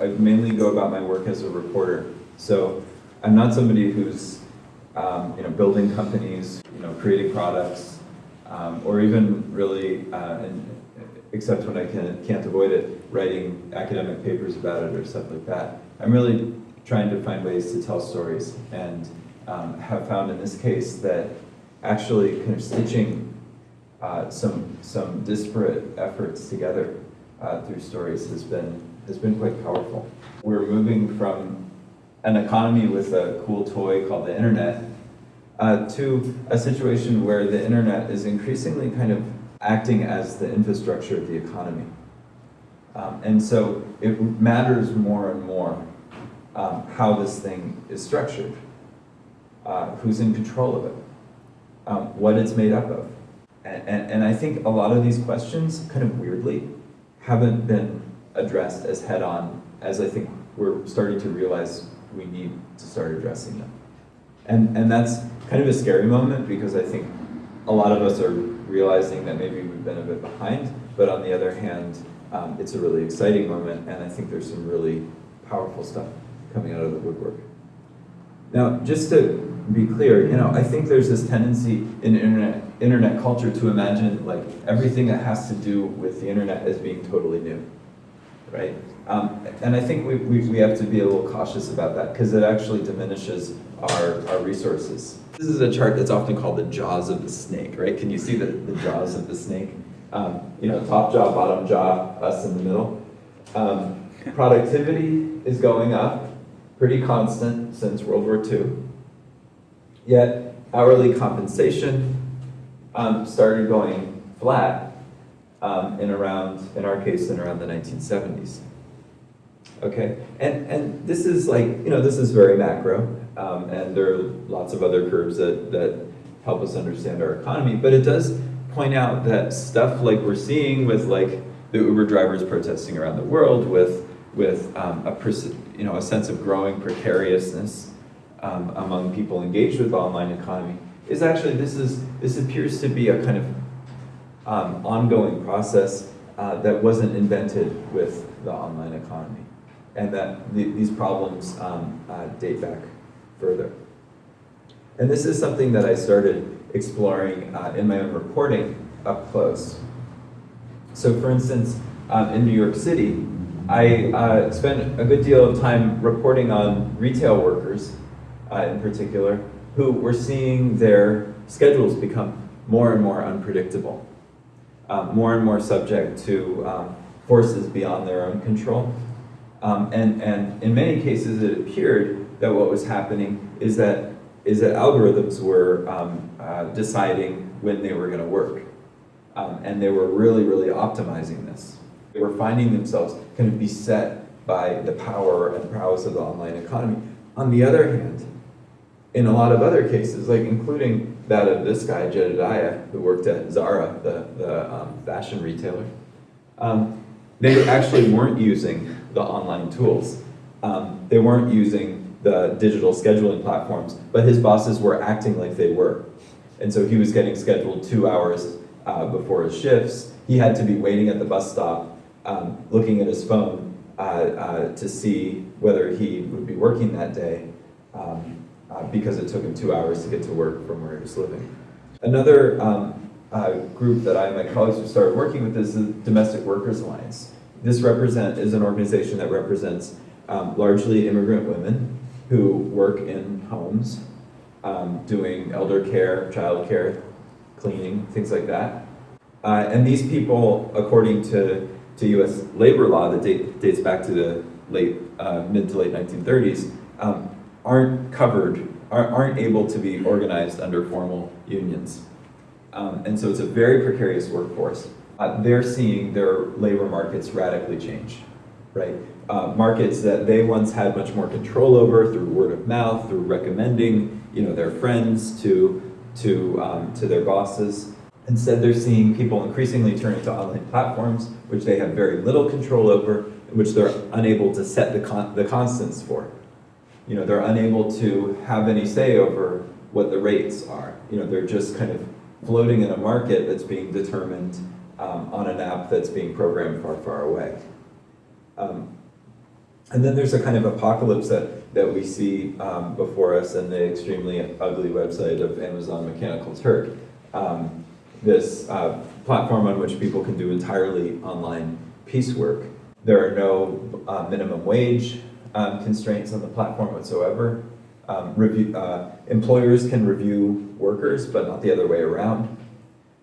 I mainly go about my work as a reporter. So I'm not somebody who's, um, you know, building companies, you know, creating products, um, or even really, uh, and, except when I can, can't avoid it, writing academic papers about it or stuff like that. I'm really trying to find ways to tell stories and um, have found in this case that actually kind of stitching uh, some, some disparate efforts together uh, through stories has been, has been quite powerful. We're moving from an economy with a cool toy called the internet uh, to a situation where the internet is increasingly kind of acting as the infrastructure of the economy. Um, and so it matters more and more um, how this thing is structured, uh, who's in control of it, um, what it's made up of. And, and, and I think a lot of these questions, kind of weirdly, haven't been addressed as head-on as I think we're starting to realize we need to start addressing them. And, and that's kind of a scary moment because I think a lot of us are realizing that maybe we've been a bit behind, but on the other hand, um, it's a really exciting moment and I think there's some really powerful stuff coming out of the woodwork. Now, just to be clear, you know, I think there's this tendency in internet, internet culture to imagine like everything that has to do with the internet as being totally new, right? Um, and I think we, we, we have to be a little cautious about that because it actually diminishes our, our resources. This is a chart that's often called the jaws of the snake, right? Can you see the, the jaws of the snake? Um, you know, top jaw, bottom jaw, us in the middle. Um, productivity is going up, pretty constant since World War II. Yet hourly compensation um, started going flat um, in around, in our case, in around the 1970s. Okay, and, and this is like, you know, this is very macro, um, and there are lots of other curves that, that help us understand our economy, but it does point out that stuff like we're seeing with like the Uber drivers protesting around the world, with, with um, a, you know, a sense of growing precariousness um, among people engaged with online economy, is actually, this, is, this appears to be a kind of um, ongoing process uh, that wasn't invented with the online economy and that the, these problems um, uh, date back further. And this is something that I started exploring uh, in my own reporting up close. So for instance, um, in New York City, I uh, spent a good deal of time reporting on retail workers uh, in particular who were seeing their schedules become more and more unpredictable, um, more and more subject to um, forces beyond their own control. Um, and, and in many cases, it appeared that what was happening is that, is that algorithms were um, uh, deciding when they were going to work. Um, and they were really, really optimizing this. They were finding themselves kind of beset by the power and prowess of the online economy. On the other hand, in a lot of other cases, like including that of this guy, Jedediah, who worked at Zara, the, the um, fashion retailer, um, they actually weren't using the online tools. Um, they weren't using the digital scheduling platforms, but his bosses were acting like they were. And so he was getting scheduled two hours uh, before his shifts. He had to be waiting at the bus stop, um, looking at his phone uh, uh, to see whether he would be working that day um, because it took him two hours to get to work from where he was living. Another um, uh, group that I and my colleagues have started working with is the Domestic Workers Alliance. This represent is an organization that represents um, largely immigrant women who work in homes um, doing elder care, child care, cleaning, things like that. Uh, and these people, according to, to US labor law that date, dates back to the late, uh, mid to late 1930s, um, aren't covered, aren't, able to be organized under formal unions. Um, and so it's a very precarious workforce uh, they're seeing their labor markets radically change, right? Uh, markets that they once had much more control over through word of mouth, through recommending, you know, their friends to, to, um, to their bosses. Instead, they're seeing people increasingly turning to online platforms, which they have very little control over, which they're unable to set the, con the constants for. You know, they're unable to have any say over what the rates are. You know, they're just kind of floating in a market that's being determined um, on an app that's being programmed far, far away. Um, And then there's a kind of apocalypse that, that we see um, before us in the extremely ugly website of Amazon Mechanical Turk. Um, this uh, platform on which people can do entirely online piecework. There are no uh, minimum wage um, constraints on the platform whatsoever. Um, review, uh, employers can review workers, but not the other way around.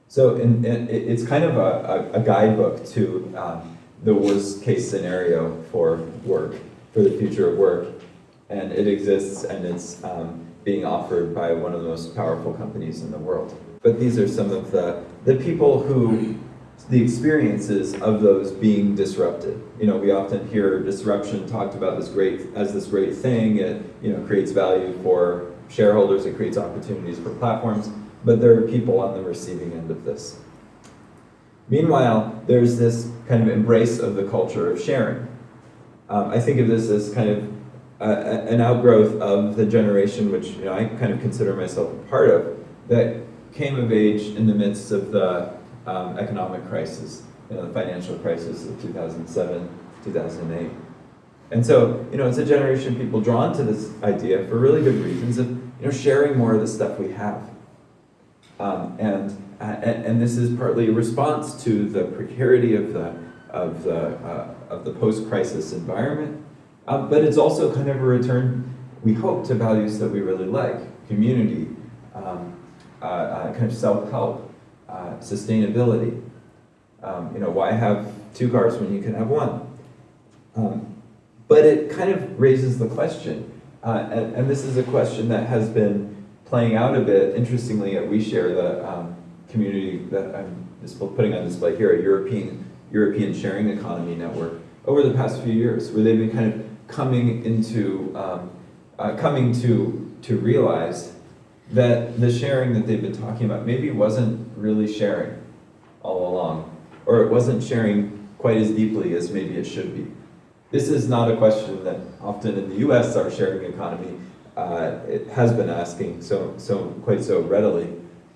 So in, in, it's kind of a, a, guidebook to um, the worst case scenario for work, for the future of work. And it exists and it's um, being offered by one of the most powerful companies in the world. But these are some of the, the people who, the experiences of those being disrupted. You know, we often hear disruption talked about this great, as this great thing. It, you know, creates value for shareholders, it creates opportunities for platforms, but there are people on the receiving end of this. Meanwhile, there's this kind of embrace of the culture of sharing. Um, I think of this as kind of an outgrowth of the generation which you know, I kind of consider myself a part of, that came of age in the midst of the um, economic crisis, you know, the financial crisis of 2007, 2008. And so, you know, it's a generation of people drawn to this idea for really good reasons of, you know, sharing more of the stuff we have. Um, and, and, and this is partly a response to the precarity of the, of the, uh, of the post-crisis environment, um, but it's also kind of a return, we hope, to values that we really like, community, um, uh, uh, kind of self-help, uh, sustainability. Um, you know, why have two cars when you can have one? Um, but it kind of raises the question, uh, and, and, this is a question that has been playing out a bit, interestingly, at OuiShare, the um, community that I'm putting on display here, a European, European Sharing Economy Network, over the past few years, where they've been kind of coming into, um, uh, coming to, to realize that the sharing that they've been talking about maybe wasn't really sharing all along, or it wasn't sharing quite as deeply as maybe it should be. This is not a question that often in the US our sharing economy uh, it has been asking so, so quite so readily.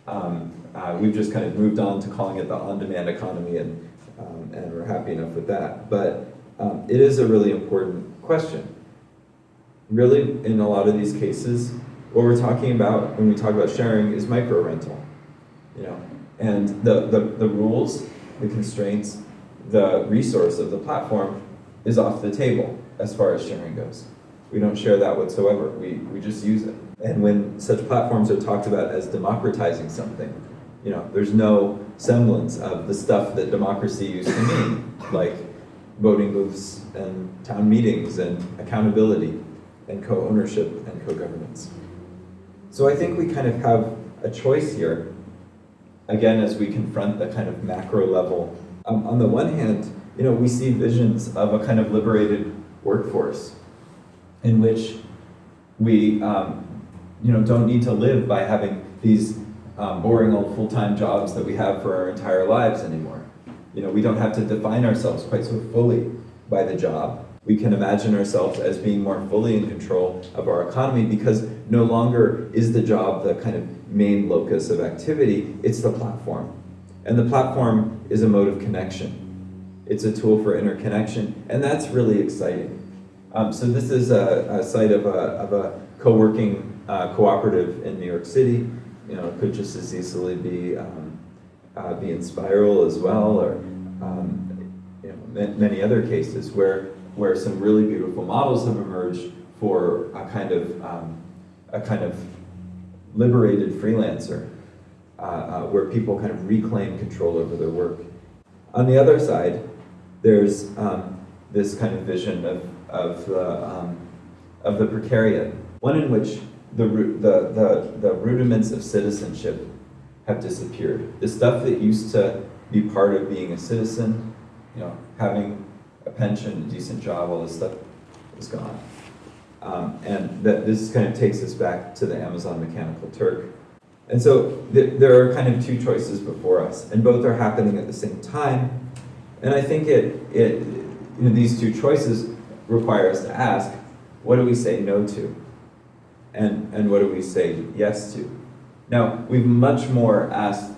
Um, uh, we've just kind of moved on to calling it the on-demand economy and, um, and we're happy enough with that. But um, it is a really important question. Really, in a lot of these cases, what we're talking about when we talk about sharing is micro rental. You know, and the, the, the rules, the constraints, the resource of the platform is off the table as far as sharing goes. We don't share that whatsoever. We, we just use it. And when such platforms are talked about as democratizing something, you know, there's no semblance of the stuff that democracy used to mean, like voting booths and town meetings and accountability and co-ownership and co-governance. So I think we kind of have a choice here, again, as we confront the kind of macro level. Um, on the one hand, you know, we see visions of a kind of liberated workforce in which we, um, you know, don't need to live by having these um, boring old full-time jobs that we have for our entire lives anymore. You know, we don't have to define ourselves quite so fully by the job. We can imagine ourselves as being more fully in control of our economy because no longer is the job the kind of main locus of activity, it's the platform. And the platform is a mode of connection. It's a tool for interconnection, and that's really exciting. Um, so this is a, a site of a, of a co-working uh, cooperative in New York City. You know, it could just as easily be um, uh, be Enspiral as well, or um, you know, many other cases where where some really beautiful models have emerged for a kind of um, a kind of liberated freelancer, uh, uh, where people kind of reclaim control over their work. On the other side, there's um, this kind of vision of of the um, of the precariat, one in which the, the the the rudiments of citizenship have disappeared. The stuff that used to be part of being a citizen, you know, having a pension, a decent job, all this stuff is gone. Um, and that this kind of takes us back to the Amazon Mechanical Turk. And so th there are kind of two choices before us, and both are happening at the same time. And I think it, it you know, these two choices require us to ask, what do we say no to? And, and what do we say yes to? Now, we've much more asked,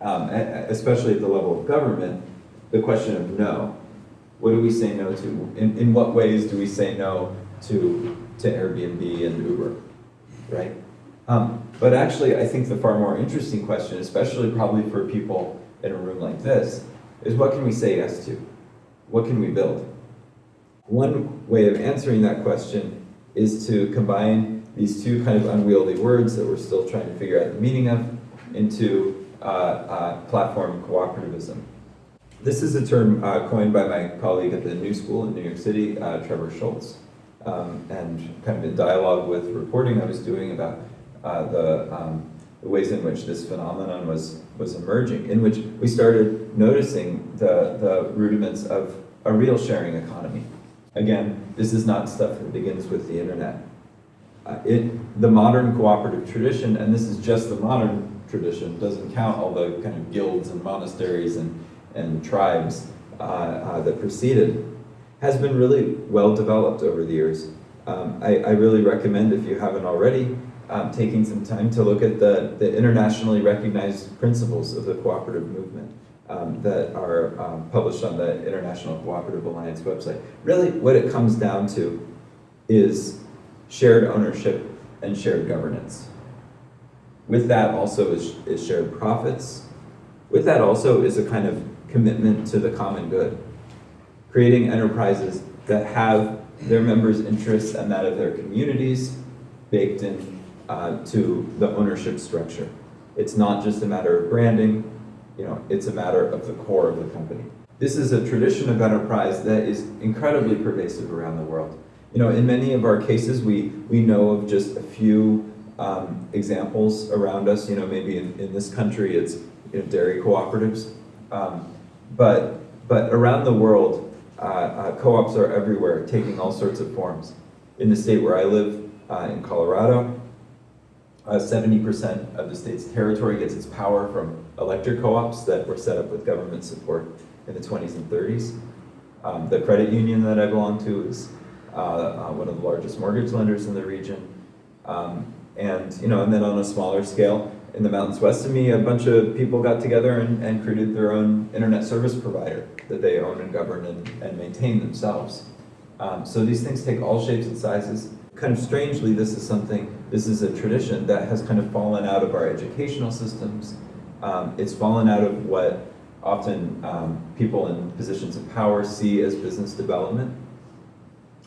um, especially at the level of government, the question of no. What do we say no to? In, in what ways do we say no to, to Airbnb and Uber, right? Um, but actually, I think the far more interesting question, especially probably for people in a room like this, is what can we say yes to? What can we build? One way of answering that question is to combine these two kind of unwieldy words that we're still trying to figure out the meaning of into uh, uh, platform cooperativism. This is a term uh, coined by my colleague at the New School in New York City, uh, Trebor Scholz, um, and kind of in dialogue with reporting I was doing about uh, the, um, the ways in which this phenomenon was, was emerging, in which we started noticing the, the rudiments of a real sharing economy. Again, this is not stuff that begins with the internet. Uh, it, the modern cooperative tradition, and this is just the modern tradition, doesn't count all the kind of guilds and monasteries and, and tribes uh, uh, that preceded, has been really well developed over the years. Um, I, I, really recommend, if you haven't already, um, taking some time to look at the, the internationally recognized principles of the cooperative movement um, that are um, published on the International Cooperative Alliance website. Really, what it comes down to is shared ownership and shared governance. With that also is, is shared profits. With that also is a kind of commitment to the common good. Creating enterprises that have their members' interests and that of their communities baked in uh, to the ownership structure. It's not just a matter of branding, you know, it's a matter of the core of the company. This is a tradition of enterprise that is incredibly pervasive around the world. You know, in many of our cases, we, we know of just a few um, examples around us. You know, maybe in, in this country, it's you know, dairy cooperatives. Um, but, but around the world, co-ops are everywhere, taking all sorts of forms. In the state where I live, uh, in Colorado, 70% uh, of the state's territory gets its power from electric co-ops that were set up with government support in the 20s and 30s. Um, the credit union that I belong to is uh, uh, one of the largest mortgage lenders in the region. Um, and, you know, and then on a smaller scale, in the mountains west of me, a bunch of people got together and, and created their own internet service provider that they own and govern and, and maintain themselves. Um, so these things take all shapes and sizes. Kind of strangely, this is something, this is a tradition that has kind of fallen out of our educational systems. Um, it's fallen out of what often um, people in positions of power see as business development,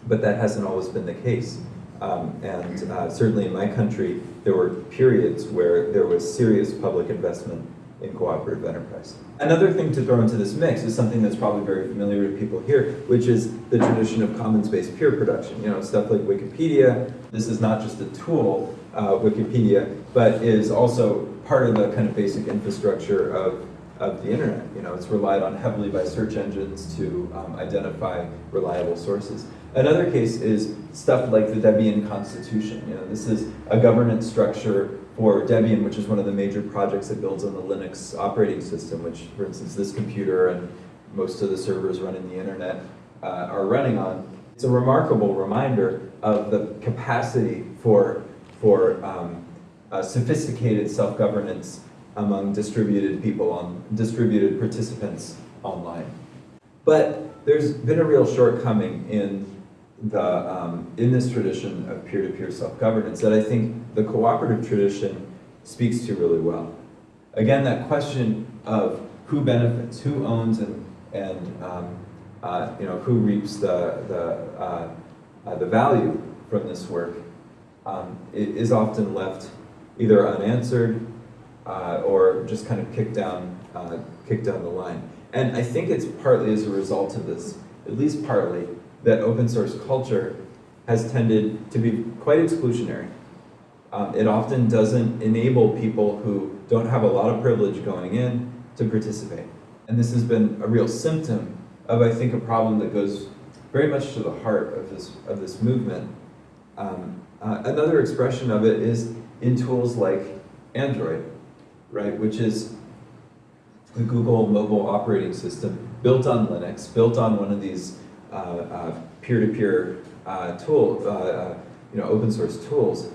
but that hasn't always been the case. Um, and uh, certainly in my country, there were periods where there was serious public investment in cooperative enterprise. Another thing to throw into this mix is something that's probably very familiar to people here, which is the tradition of commons-based peer production. You know, stuff like Wikipedia. This is not just a tool, uh, Wikipedia, but is also part of the kind of basic infrastructure of, of the internet. You know, it's relied on heavily by search engines to um, identify reliable sources. Another case is stuff like the Debian Constitution. You know, this is a governance structure for Debian, which is one of the major projects that builds on the Linux operating system, which, for instance, this computer and most of the servers running the internet uh, are running on. It's a remarkable reminder of the capacity for, for um, sophisticated self-governance among distributed people, on distributed participants online. But there's been a real shortcoming in the, um, in this tradition of peer-to-peer self-governance that I think the cooperative tradition speaks to really well. Again, that question of who benefits, who owns and, and um, uh, you know, who reaps the, the, uh, uh, the value from this work um, is often left either unanswered uh, or just kind of kicked down, uh, kicked down the line. And I think it's partly as a result of this, at least partly, that open source culture has tended to be quite exclusionary. Um, it often doesn't enable people who don't have a lot of privilege going in to participate. And this has been a real symptom of, I think, a problem that goes very much to the heart of this, of this movement. Um, uh, another expression of it is in tools like Android, right, which is the Google mobile operating system built on Linux, built on one of these Uh, uh, peer-to-peer uh, tool, uh, you know, open source tools,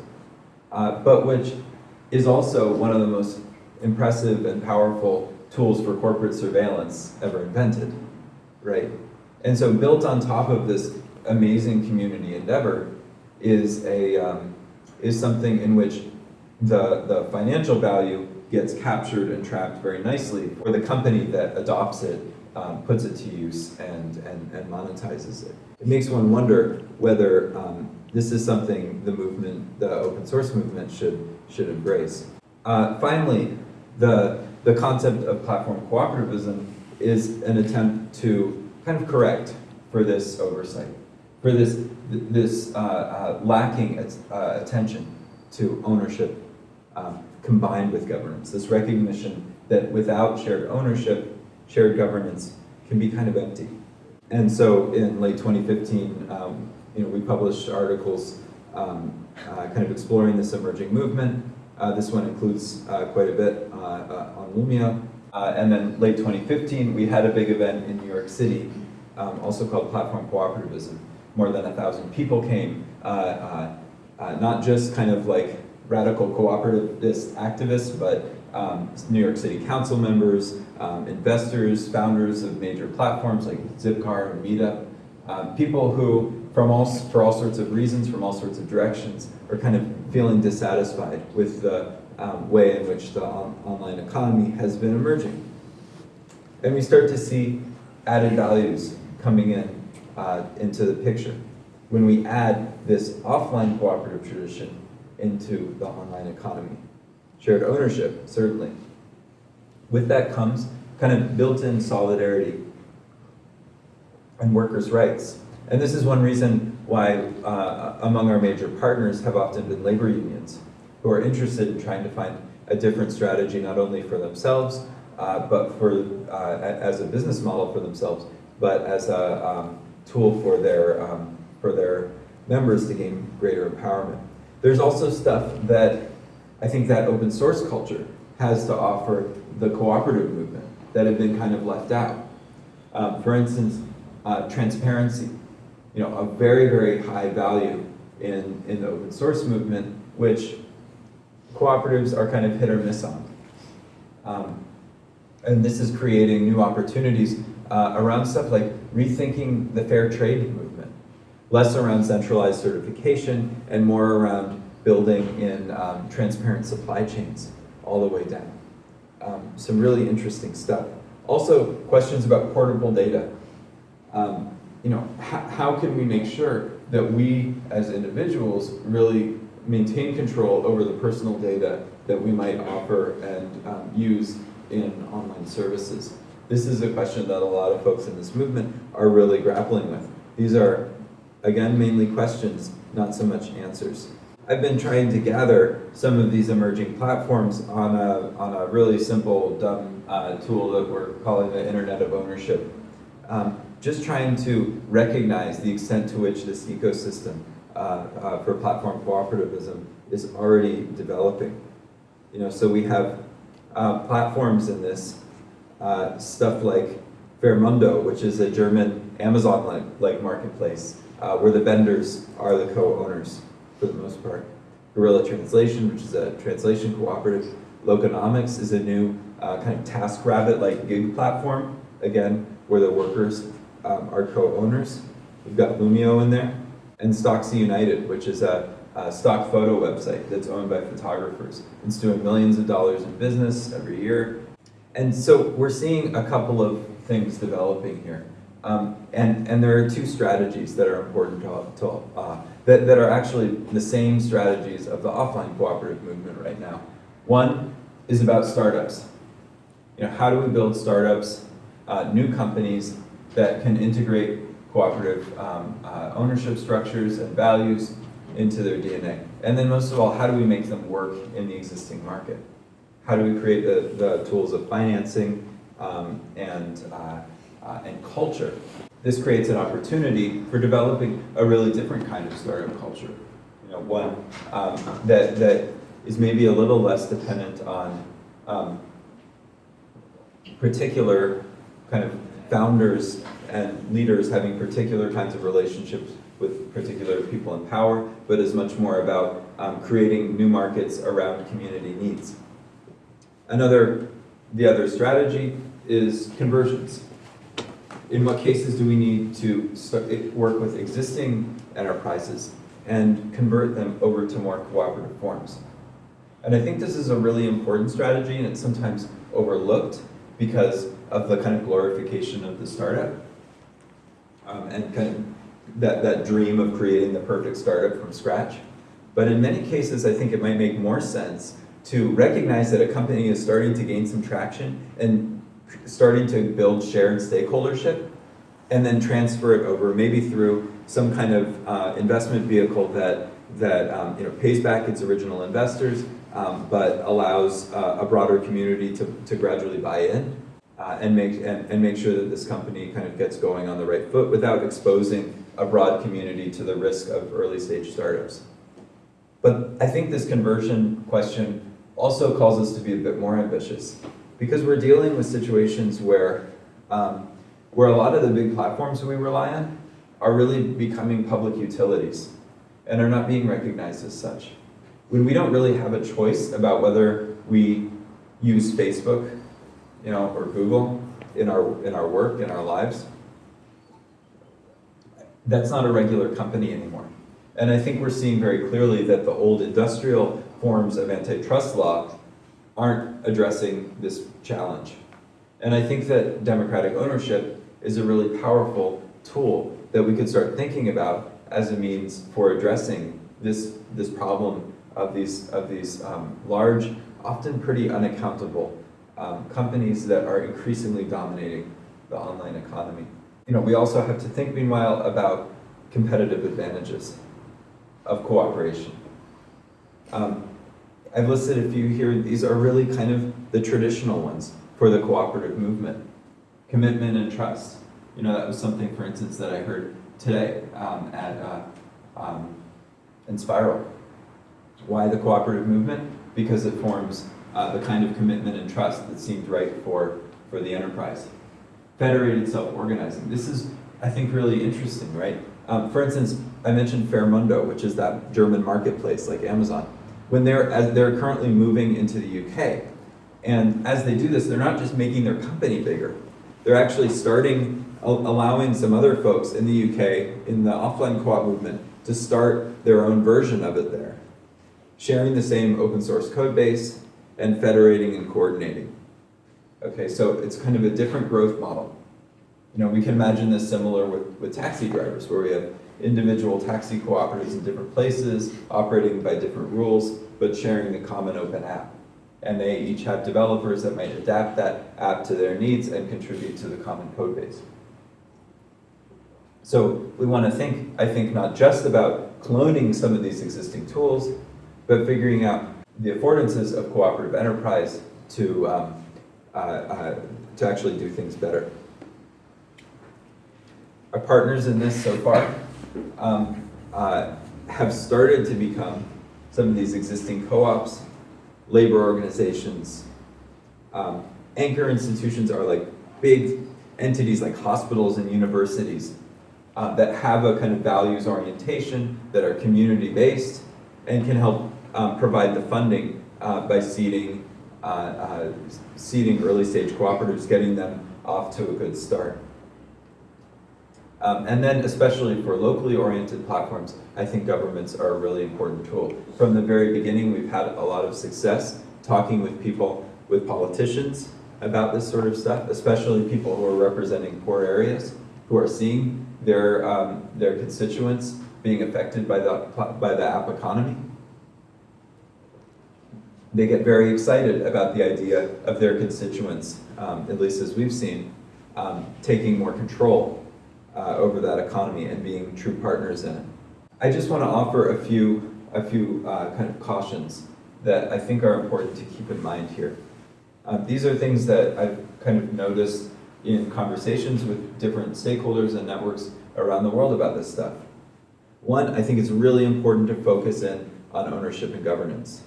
but which is also one of the most impressive and powerful tools for corporate surveillance ever invented, right? And so built on top of this amazing community endeavor is a, um, is something in which the, the financial value gets captured and trapped very nicely for the company that adopts it, um, puts it to use and, and, and monetizes it. It makes one wonder whether um, this is something the movement, the open source movement should, should embrace. Uh, finally, the, the concept of platform cooperativism is an attempt to kind of correct for this oversight, for this, this uh, uh, lacking uh, attention to ownership um, combined with governance, this recognition that without shared ownership, shared governance can be kind of empty. And so in late 2015, um, you know, we published articles um, uh, kind of exploring this emerging movement. Uh, this one includes uh, quite a bit uh, uh, on Loomio. Uh, and then late 2015, we had a big event in New York City, um, also called Platform Cooperativism. More than a thousand people came, not just kind of like radical cooperativist activists, but um, New York City Council members, um, investors, founders of major platforms like Zipcar and Meetup, um, people who, from all, for all sorts of reasons, from all sorts of directions, are kind of feeling dissatisfied with the um, way in which the on online economy has been emerging. And we start to see added values coming in uh, into the picture. When we add this offline cooperative tradition into the online economy. Shared ownership, certainly. With that comes kind of built-in solidarity and workers' rights. And this is one reason why uh, among our major partners have often been labor unions who are interested in trying to find a different strategy not only for themselves, uh, but for uh, as a business model for themselves, but as a um, tool for their, um, for their members to gain greater empowerment. There's also stuff that I think that open source culture has to offer the cooperative movement that have been kind of left out. Um, for instance, uh, transparency, you know, a very, very high value in, in the open source movement, which cooperatives are kind of hit or miss on. Um, and this is creating new opportunities uh, around stuff like rethinking the fair trade movement less around centralized certification and more around building in um, transparent supply chains all the way down. Um, some really interesting stuff. Also, questions about portable data. Um, you know, how can we make sure that we as individuals really maintain control over the personal data that we might offer and um, use in online services? This is a question that a lot of folks in this movement are really grappling with. These are Again, mainly questions, not so much answers. I've been trying to gather some of these emerging platforms on a, on a really simple, dumb uh, tool that we're calling the Internet of Ownership. Um, just trying to recognize the extent to which this ecosystem uh, uh, for platform cooperativism is already developing. You know, so we have uh, platforms in this, uh, stuff like Fairmondo, which is a German Amazon-like like marketplace uh, where the vendors are the co-owners for the most part. Guerrilla Translation, which is a translation cooperative. Loconomics is a new uh, kind of TaskRabbit-like gig platform, again, where the workers um, are co-owners. We've got Loomio in there. And Stocksy United, which is a, a, stock photo website that's owned by photographers. It's doing millions of dollars in business every year. And so we're seeing a couple of things developing here. Um, and, and there are two strategies that are important to, to uh, that, that are actually the same strategies of the offline cooperative movement right now. One is about startups. You know, how do we build startups, uh, new companies that can integrate cooperative um, uh, ownership structures and values into their DNA? And then most of all, how do we make them work in the existing market? How do we create the, the tools of financing um, and uh, and culture. This creates an opportunity for developing a really different kind of startup culture. You know, one um, that, that is maybe a little less dependent on um, particular kind of founders and leaders having particular kinds of relationships with particular people in power, but is much more about um, creating new markets around community needs. Another, the other strategy is conversions In what cases do we need to work with existing enterprises and convert them over to more cooperative forms? And I think this is a really important strategy and it's sometimes overlooked because of the kind of glorification of the startup. Um, and kind of that, that dream of creating the perfect startup from scratch. But in many cases, I think it might make more sense to recognize that a company is starting to gain some traction and starting to build shared stakeholdership and then transfer it over maybe through some kind of uh, investment vehicle that, that um, you know, pays back its original investors um, but allows uh, a broader community to, to gradually buy in uh, and, make, and, and make sure that this company kind of gets going on the right foot without exposing a broad community to the risk of early stage startups. But I think this conversion question also calls us to be a bit more ambitious because we're dealing with situations where, um, where a lot of the big platforms we rely on are really becoming public utilities and are not being recognized as such. When we don't really have a choice about whether we use Facebook you know, or Google in our, in our work, in our lives, that's not a regular company anymore. And I think we're seeing very clearly that the old industrial forms of antitrust law aren't addressing this challenge. And I think that democratic ownership is a really powerful tool that we could start thinking about as a means for addressing this, this problem of these, of these um, large, often pretty unaccountable um, companies that are increasingly dominating the online economy. You know, we also have to think meanwhile about competitive advantages of cooperation. Um, I've listed a few here. These are really kind of the traditional ones for the cooperative movement. Commitment and trust. You know, that was something, for instance, that I heard today um, at uh, um, Enspiral. Why the cooperative movement? Because it forms uh, the kind of commitment and trust that seemed right for, for the enterprise. Federated self-organizing. This is, I think, really interesting, right? Um, for instance, I mentioned Fairmondo, which is that German marketplace like Amazon. When they're, as they're currently moving into the UK, and as they do this, they're not just making their company bigger. They're actually starting, allowing some other folks in the UK, in the offline co-op movement, to start their own version of it there. Sharing the same open source code base, and federating and coordinating. Okay, so it's kind of a different growth model. You know, we can imagine this similar with, with taxi drivers, where we have individual taxi cooperatives in different places, operating by different rules, but sharing the common open app. And they each have developers that might adapt that app to their needs and contribute to the common code base. So we want to think, I think, not just about cloning some of these existing tools, but figuring out the affordances of cooperative enterprise to, um, uh, uh, to actually do things better. Our partners in this so far um, uh, have started to become some of these existing co-ops, labor organizations. Um, anchor institutions are like big entities like hospitals and universities uh, that have a kind of values orientation, that are community-based, and can help um, provide the funding uh, by seeding, uh, uh, seeding early stage cooperatives, getting them off to a good start. Um, and then especially for locally oriented platforms, I think governments are a really important tool. From the very beginning, we've had a lot of success talking with people, with politicians about this sort of stuff, especially people who are representing poor areas, who are seeing their, um, their constituents being affected by the, by the app economy they get very excited about the idea of their constituents, um, at least as we've seen, um, taking more control uh, over that economy and being true partners in it. I just want to offer a few, a few uh, kind of cautions that I think are important to keep in mind here. Um, these are things that I've kind of noticed in conversations with different stakeholders and networks around the world about this stuff. One, I think it's really important to focus in on ownership and governance.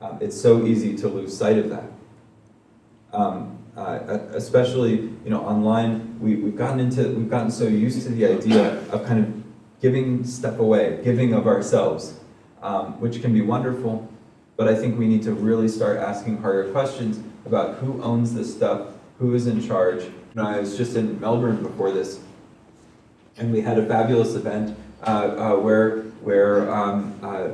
Um, it's so easy to lose sight of that. Um, uh, especially, you know, online, we, we've gotten into, we've gotten so used to the idea of kind of giving stuff away, giving of ourselves, um, which can be wonderful, but I think we need to really start asking harder questions about who owns this stuff, who is in charge. I was just in Melbourne before this, and we had a fabulous event uh, uh, where where um, uh,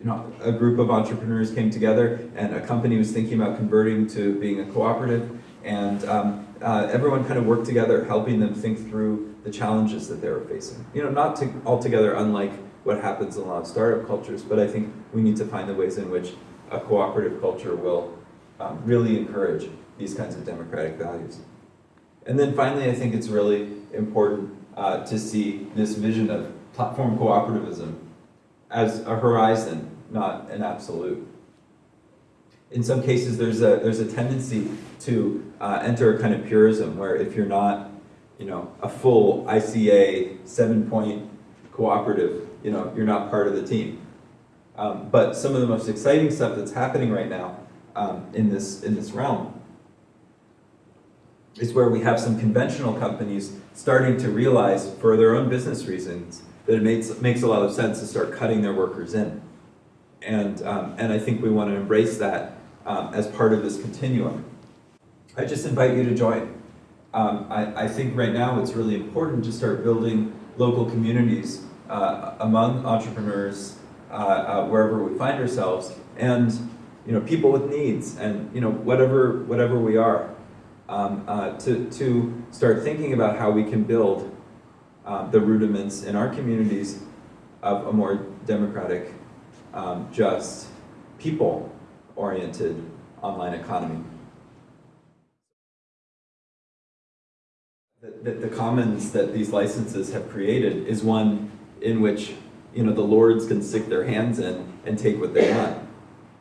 you know a group of entrepreneurs came together, and a company was thinking about converting to being a cooperative, and um, uh, everyone kind of worked together, helping them think through the challenges that they were facing. You know, not to, altogether unlike what happens in a lot of startup cultures, but I think we need to find the ways in which a cooperative culture will um, really encourage these kinds of democratic values. And then finally, I think it's really important uh, to see this vision of platform cooperativism as a horizon, not an absolute. In some cases, there's a, there's a tendency to uh, enter a kind of purism where if you're not, you know, a full ICA seven-point cooperative, you know, you're not part of the team. Um, but some of the most exciting stuff that's happening right now um, in this in this realm is where we have some conventional companies starting to realize, for their own business reasons, that it makes makes a lot of sense to start cutting their workers in, and um, and I think we want to embrace that um, as part of this continuum. I just invite you to join. Um, I, I think right now it's really important to start building local communities uh, among entrepreneurs uh, uh, wherever we find ourselves, and you know people with needs, and you know whatever whatever we are, um, uh, to to start thinking about how we can build um, the rudiments in our communities of a more democratic, um, just, people-oriented online economy. That, that the commons that these licenses have created is one in which you know the lords can stick their hands in and take what they want.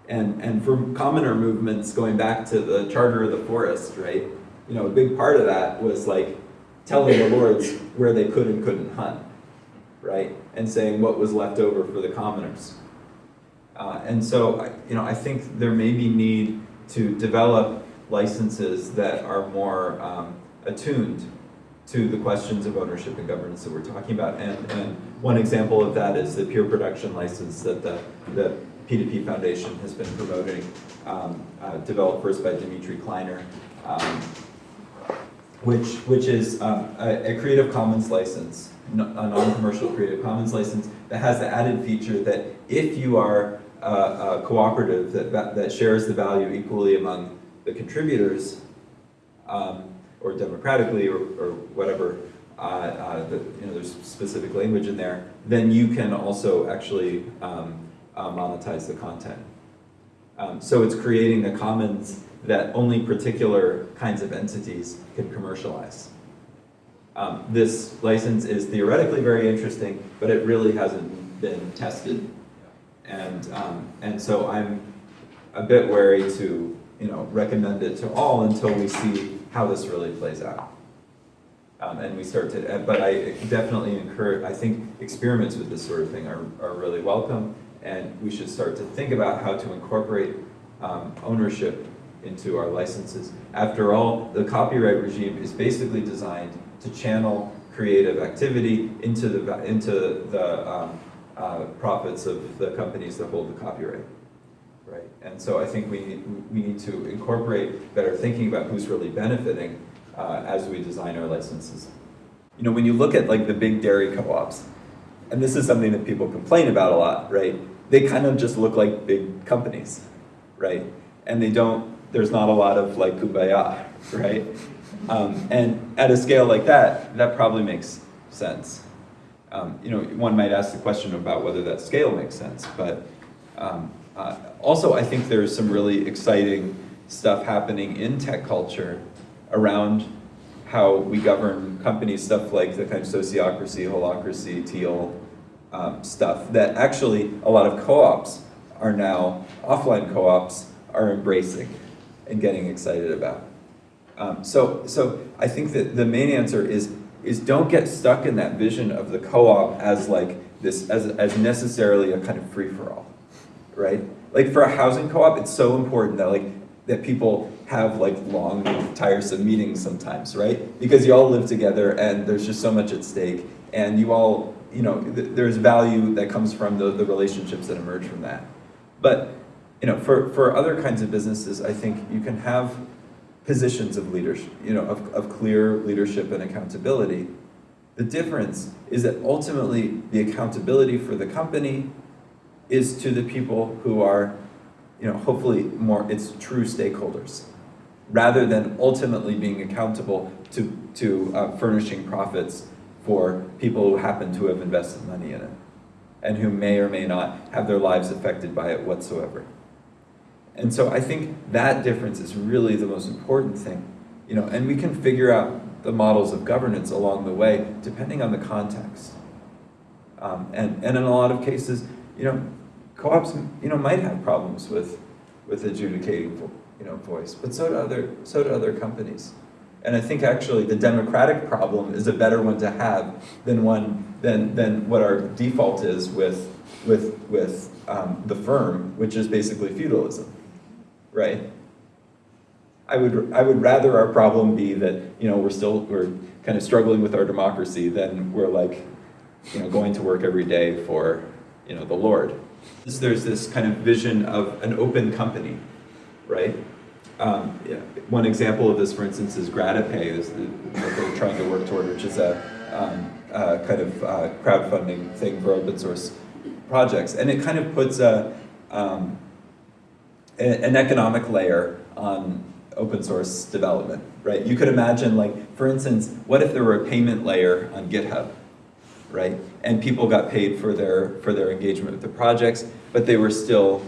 And and for commoner movements going back to the charter of the forest, right? You know, a big part of that was like telling the lords where they could and couldn't hunt, right? And saying what was left over for the commoners. Uh, and so, you know, I think there may be need to develop licenses that are more um, attuned to the questions of ownership and governance that we're talking about. And, and one example of that is the peer production license that the, the P2P Foundation has been promoting, um, uh, developed first by Dmytri Kleiner, um, which, which is um, a, a Creative Commons license, a non-commercial Creative Commons license that has the added feature that if you are a, a cooperative that, that that shares the value equally among the contributors, um, or democratically, or, or whatever, uh, uh, the, you know, there's specific language in there, then you can also actually um, uh, monetize the content. Um, so it's creating a commons that only particular kinds of entities can commercialize. Um, this license is theoretically very interesting, but it really hasn't been tested. And, um, and so I'm a bit wary to, you know, recommend it to all until we see how this really plays out. Um, and we start to, but I definitely encourage, I think experiments with this sort of thing are, are really welcome. And we should start to think about how to incorporate um, ownership into our licenses. After all, the copyright regime is basically designed to channel creative activity into the, into the um, uh, profits of the companies that hold the copyright. Right, and so I think we we need to incorporate better thinking about who's really benefiting uh, as we design our licenses. You know, when you look at like the big dairy co-ops, and this is something that people complain about a lot, right? They kind of just look like big companies, right? And they don't, there's not a lot of like kumbaya, right? Um, and at a scale like that, that probably makes sense. Um, you know, one might ask the question about whether that scale makes sense, but um, uh, also I think there's some really exciting stuff happening in tech culture around how we govern companies, stuff like the kind of sociocracy, holacracy, teal um, stuff that actually a lot of co-ops are now, offline co-ops are embracing and getting excited about. Um, so, so I think that the main answer is, is don't get stuck in that vision of the co-op as like this, as, as necessarily a kind of free-for-all, right? Like for a housing co-op, it's so important that like, that people have like long, tiresome meetings sometimes, right? Because you all live together and there's just so much at stake and you all, you know, th there's value that comes from the, the relationships that emerge from that. But, you know, for, for other kinds of businesses, I think you can have positions of leadership, you know, of, of clear leadership and accountability. The difference is that ultimately the accountability for the company is to the people who are, you know, hopefully more, it's true stakeholders, rather than ultimately being accountable to, to uh, furnishing profits for people who happen to have invested money in it and who may or may not have their lives affected by it whatsoever. And so I think that difference is really the most important thing, you know, and we can figure out the models of governance along the way depending on the context. Um, and, and in a lot of cases, you know, co-ops, you know, might have problems with, with adjudicating, you know, voice, but so do other, so do other companies. And I think actually the democratic problem is a better one to have than one than than what our default is with with with um, the firm, which is basically feudalism, right? I would I would rather our problem be that you know we're still we're kind of struggling with our democracy than we're like you know going to work every day for you know the Lord. There's this kind of vision of an open company, right? Um, yeah. One example of this, for instance, is Gratipay, is the, what they're trying to work toward, which is a um, uh, kind of uh, crowdfunding thing for open source projects. And it kind of puts a, um, a, an economic layer on open source development, right? You could imagine like, for instance, what if there were a payment layer on GitHub, right? And people got paid for their, for their engagement with the projects, but they were still,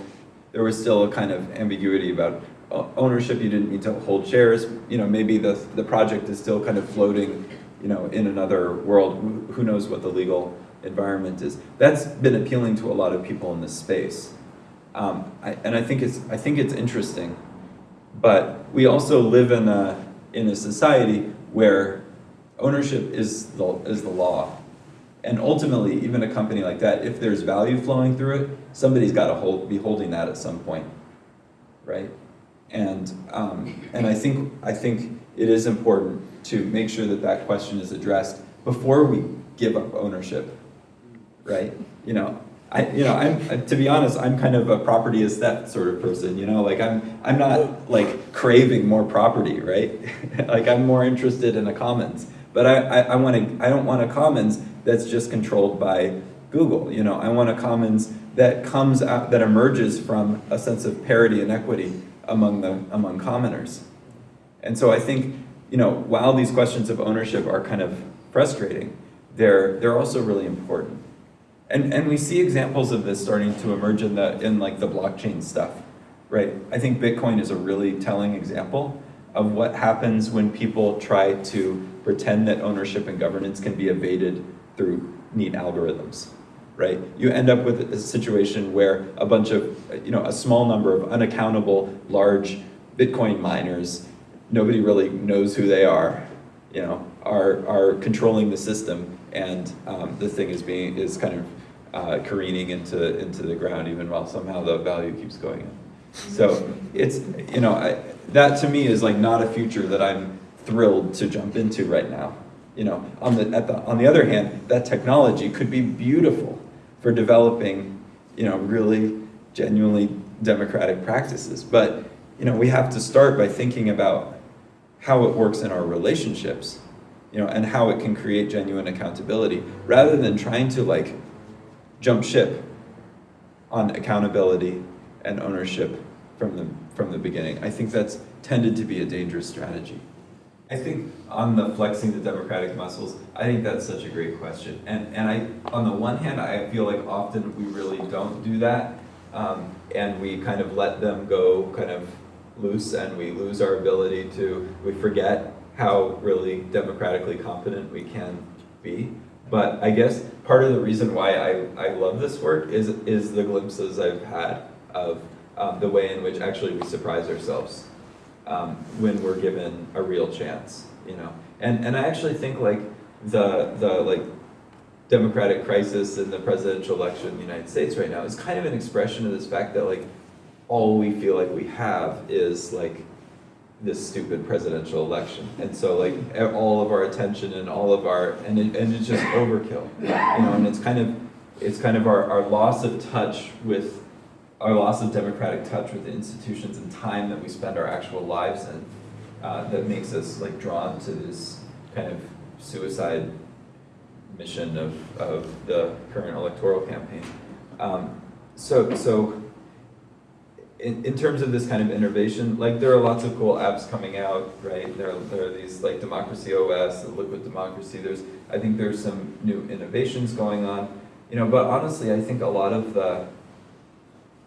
there was still a kind of ambiguity about uh, ownership, you didn't need to hold shares, you know, maybe the, the project is still kind of floating, you know, in another world, who knows what the legal environment is. That's been appealing to a lot of people in this space. Um, I, and I think it's, I think it's interesting, but we also live in a, in a society where ownership is the, is the law. And ultimately, even a company like that, if there's value flowing through it, somebody's got to hold, be holding that at some point, right? And, um, and I, think, I think it is important to make sure that that question is addressed before we give up ownership, right? You know, I, you know, I'm, uh, to be honest, I'm kind of a property is theft sort of person, you know, like I'm, I'm not like craving more property, right? like I'm more interested in a commons, but I, I, I want to, I don't want a commons that's just controlled by Google, you know, I want a commons that comes out, that emerges from a sense of parity and equity among the among commoners. And so I think, you know, while these questions of ownership are kind of frustrating, they're they're also really important. And and we see examples of this starting to emerge in the in like the blockchain stuff. Right? I think Bitcoin is a really telling example of what happens when people try to pretend that ownership and governance can be evaded through neat algorithms right? You end up with a situation where a bunch of, you know, a small number of unaccountable large Bitcoin miners, nobody really knows who they are, you know, are, are controlling the system and um, the thing is being, is kind of uh, careening into, into the ground even while somehow the value keeps going up. So it's, you know, I, that to me is like not a future that I'm thrilled to jump into right now. You know, on the, at the, on the other hand, that technology could be beautiful for developing, you know, really genuinely democratic practices. But, you know, we have to start by thinking about how it works in our relationships, you know, and how it can create genuine accountability, rather than trying to like jump ship on accountability and ownership from the, from the beginning. I think that's tended to be a dangerous strategy. I think on the flexing the democratic muscles, I think that's such a great question. And, and I, on the one hand, I feel like often we really don't do that. Um, and we kind of let them go kind of loose and we lose our ability to, we forget how really democratically competent we can be. But I guess part of the reason why I, I love this work is, is the glimpses I've had of um, the way in which actually we surprise ourselves um, when we're given a real chance, you know. And and I actually think like the the like democratic crisis in the presidential election in the United States right now is kind of an expression of this fact that like all we feel like we have is like this stupid presidential election. And so like all of our attention and all of our, and, it, and it's just overkill, you know, and it's kind of, it's kind of our, our loss of touch with our loss of democratic touch with the institutions and time that we spend our actual lives in uh, that makes us like drawn to this kind of suicide mission of, of the current electoral campaign. Um, so, so in, in terms of this kind of innovation, like there are lots of cool apps coming out, right? There are, there are these like Democracy OS, the Liquid Democracy. There's, I think there's some new innovations going on, you know. But honestly, I think a lot of the,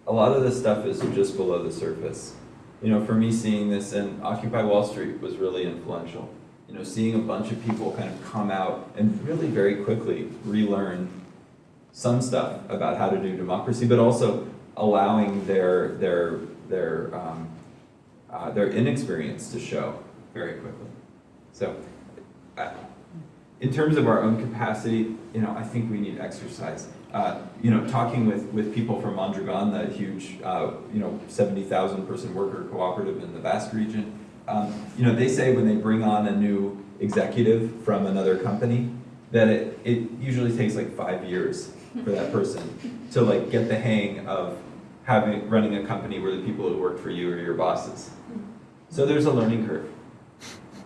a lot of the stuff is just below the surface. You know, for me, seeing this in Occupy Wall Street was really influential. You know, seeing a bunch of people kind of come out and really very quickly relearn some stuff about how to do democracy, but also allowing their their their um, uh, their inexperience to show very quickly. So, uh, in terms of our own capacity, you know, I think we need exercise. Uh, you know, talking with with people from Mondragon, that huge, uh, you know, seventy thousand person worker cooperative in the Basque region. Um, you know, they say when they bring on a new executive from another company, that it, it usually takes like five years for that person to like get the hang of having running a company where the people who work for you are your bosses. So there's a learning curve,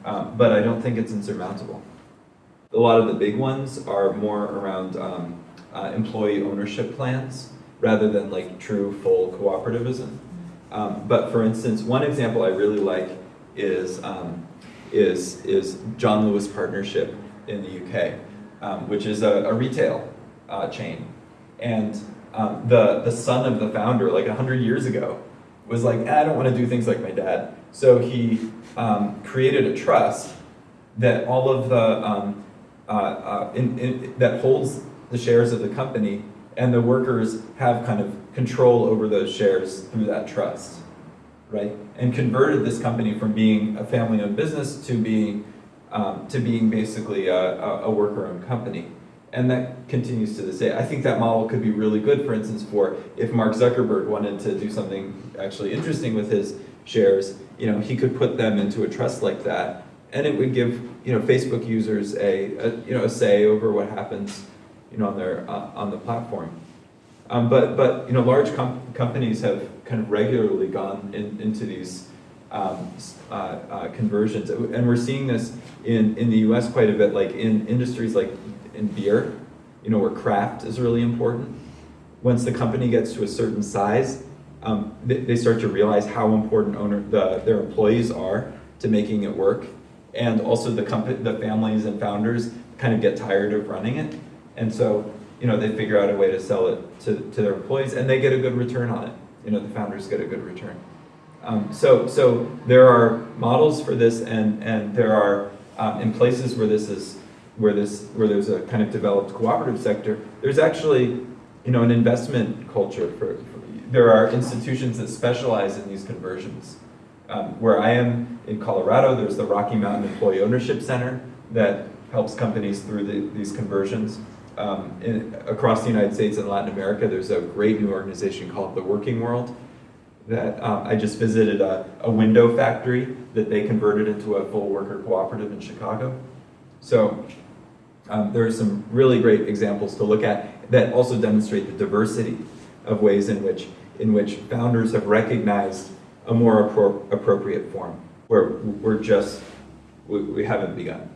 um, but I don't think it's insurmountable. A lot of the big ones are more around um, uh, employee ownership plans rather than like true full cooperativism. Um, but for instance, one example I really like is um, is is John Lewis Partnership in the UK, um, which is a, a retail uh, chain, and um, the the son of the founder, like hundred years ago, was like, eh, I don't want to do things like my dad. So he um, created a trust that all of the um, uh, uh, in, in, that holds the shares of the company, and the workers have kind of control over those shares through that trust, right? And converted this company from being a family-owned business to being um, to being basically a, a worker-owned company. And that continues to this day. I think that model could be really good, for instance, for if Mark Zuckerberg wanted to do something actually interesting with his shares, you know, he could put them into a trust like that, and it would give you know Facebook users a, a you know a say over what happens you know on their uh, on the platform. Um, but but you know large com companies have kind of regularly gone in, into these um, uh, uh, conversions, and we're seeing this in in the U.S. quite a bit, like in industries like in beer, you know, where craft is really important. Once the company gets to a certain size, um, they, they, start to realize how important owner the, their employees are to making it work, and also the company, the families and founders kind of get tired of running it, and so you know they figure out a way to sell it to, to their employees, and they get a good return on it. You know, the founders get a good return. Um, so so there are models for this, and and there are um, in places where this is where this where there's a kind of developed cooperative sector, there's actually you know an investment culture for, for there are institutions that specialize in these conversions. Um, where I am in Colorado, there's the Rocky Mountain Employee Ownership Center that helps companies through the, these conversions. Um, in, across the United States and Latin America, there's a great new organization called The Working World that um, I just visited a, a window factory that they converted into a full worker cooperative in Chicago. So um, there are some really great examples to look at that also demonstrate the diversity of ways in which, in which founders have recognized a more appro appropriate form, where we're just, we, we haven't begun.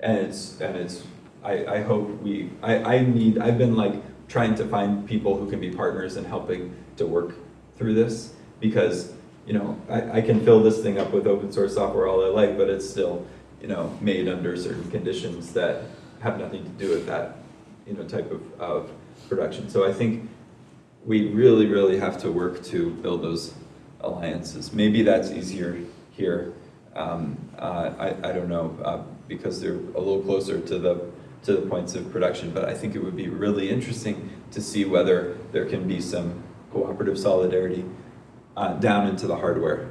And it's, and it's I, I hope we, I, I need, I've been like trying to find people who can be partners and helping to work through this because, you know, I, I can fill this thing up with open source software all I like, but it's still, you know, made under certain conditions that have nothing to do with that you know, type of, of production. So I think we really, really have to work to build those alliances. Maybe that's easier here. Um, uh, I, I don't know, uh, because they're a little closer to the, to the points of production, but I think it would be really interesting to see whether there can be some cooperative solidarity uh, down into the hardware.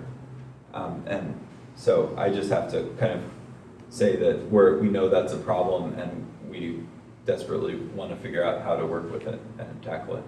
Um, and so I just have to kind of say that we're, we know that's a problem and we desperately want to figure out how to work with it and tackle it.